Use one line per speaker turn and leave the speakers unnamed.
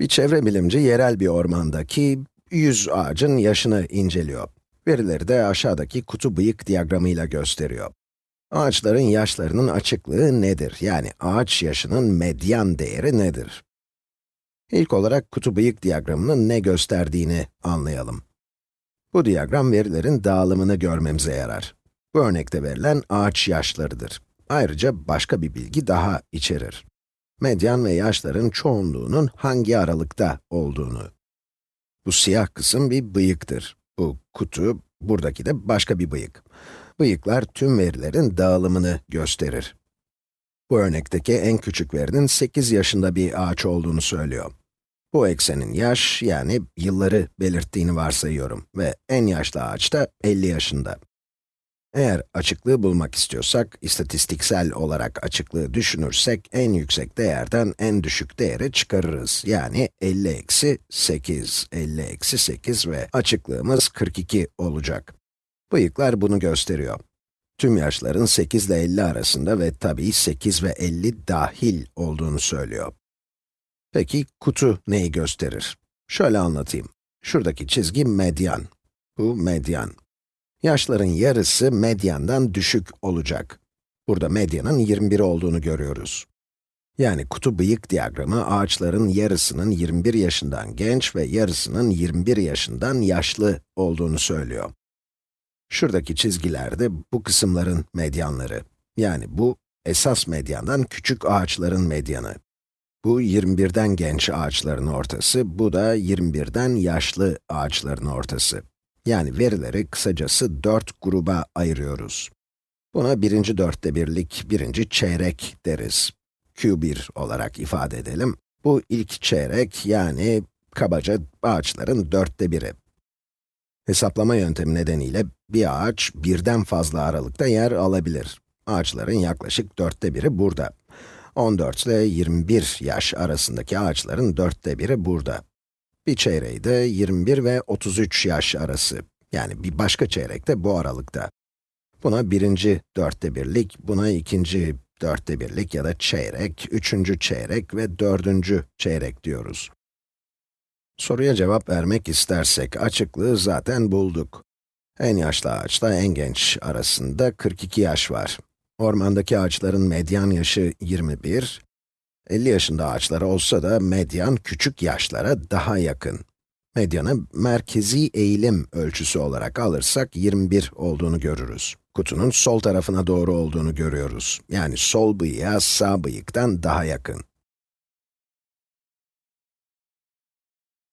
Bir çevre bilimci yerel bir ormandaki 100 ağacın yaşını inceliyor. Verileri de aşağıdaki kutu bıyık diyagramıyla gösteriyor. Ağaçların yaşlarının açıklığı nedir? Yani ağaç yaşının medyan değeri nedir? İlk olarak kutu bıyık diyagramının ne gösterdiğini anlayalım. Bu diyagram verilerin dağılımını görmemize yarar. Bu örnekte verilen ağaç yaşlarıdır. Ayrıca başka bir bilgi daha içerir. Medyan ve yaşların çoğunluğunun hangi aralıkta olduğunu. Bu siyah kısım bir bıyıktır. Bu kutu, buradaki de başka bir bıyık. Bıyıklar tüm verilerin dağılımını gösterir. Bu örnekteki en küçük verinin 8 yaşında bir ağaç olduğunu söylüyor. Bu eksenin yaş, yani yılları belirttiğini varsayıyorum ve en yaşlı ağaç da 50 yaşında. Eğer açıklığı bulmak istiyorsak, istatistiksel olarak açıklığı düşünürsek, en yüksek değerden en düşük değeri çıkarırız. Yani 50 eksi 8, 50 eksi 8 ve açıklığımız 42 olacak. Bıyıklar bunu gösteriyor. Tüm yaşların 8 ile 50 arasında ve tabii 8 ve 50 dahil olduğunu söylüyor. Peki kutu neyi gösterir? Şöyle anlatayım. Şuradaki çizgi medyan. Bu medyan. Yaşların yarısı medyandan düşük olacak. Burada medyanın 21 olduğunu görüyoruz. Yani kutu bıyık diyagramı ağaçların yarısının 21 yaşından genç ve yarısının 21 yaşından yaşlı olduğunu söylüyor. Şuradaki çizgiler de bu kısımların medyanları. Yani bu, esas medyandan küçük ağaçların medyanı. Bu 21'den genç ağaçların ortası, bu da 21'den yaşlı ağaçların ortası. Yani verileri kısacası 4 gruba ayırıyoruz. Buna birinci dörtte birlik, birinci çeyrek deriz. Q1 olarak ifade edelim. Bu ilk çeyrek, yani kabaca ağaçların dörtte biri. Hesaplama yöntemi nedeniyle bir ağaç birden fazla aralıkta yer alabilir. Ağaçların yaklaşık dörtte biri burada. 14 ile 21 yaş arasındaki ağaçların dörtte biri burada. Bir çeyreği de 21 ve 33 yaş arası. Yani bir başka çeyrek de bu aralıkta. Buna birinci dörtte birlik, buna ikinci dörtte birlik ya da çeyrek, üçüncü çeyrek ve dördüncü çeyrek diyoruz. Soruya cevap vermek istersek, açıklığı zaten bulduk. En yaşlı ağaçla en genç arasında 42 yaş var. Ormandaki ağaçların medyan yaşı 21, 50 yaşında ağaçlar olsa da medyan küçük yaşlara daha yakın. Medyanı merkezi eğilim ölçüsü olarak alırsak 21 olduğunu görürüz. Kutunun sol tarafına doğru olduğunu görüyoruz. Yani sol bıyığa sağ bıyıktan daha yakın.